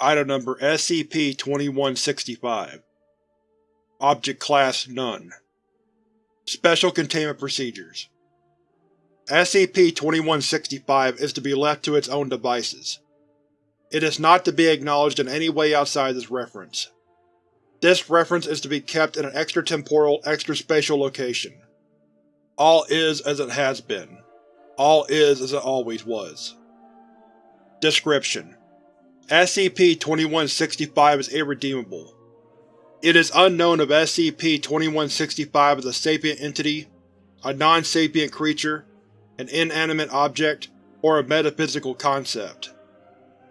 Item Number SCP-2165 Object Class None Special Containment Procedures SCP-2165 is to be left to its own devices. It is not to be acknowledged in any way outside this reference. This reference is to be kept in an extratemporal, extraspatial location. All is as it has been. All is as it always was. Description: SCP-2165 is irredeemable. It is unknown if SCP-2165 is a sapient entity, a non-sapient creature, an inanimate object, or a metaphysical concept.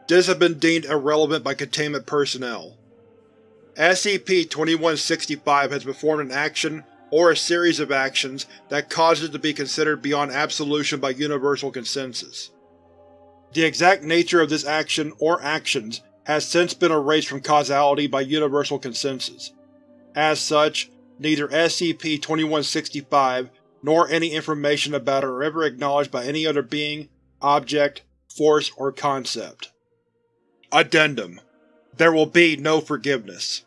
This has been deemed irrelevant by Containment personnel. SCP-2165 has performed an action or a series of actions that cause it to be considered beyond absolution by universal consensus. The exact nature of this action or actions has since been erased from causality by universal consensus. As such, neither SCP-2165 nor any information about it are ever acknowledged by any other being, object, force, or concept. Addendum There will be no forgiveness.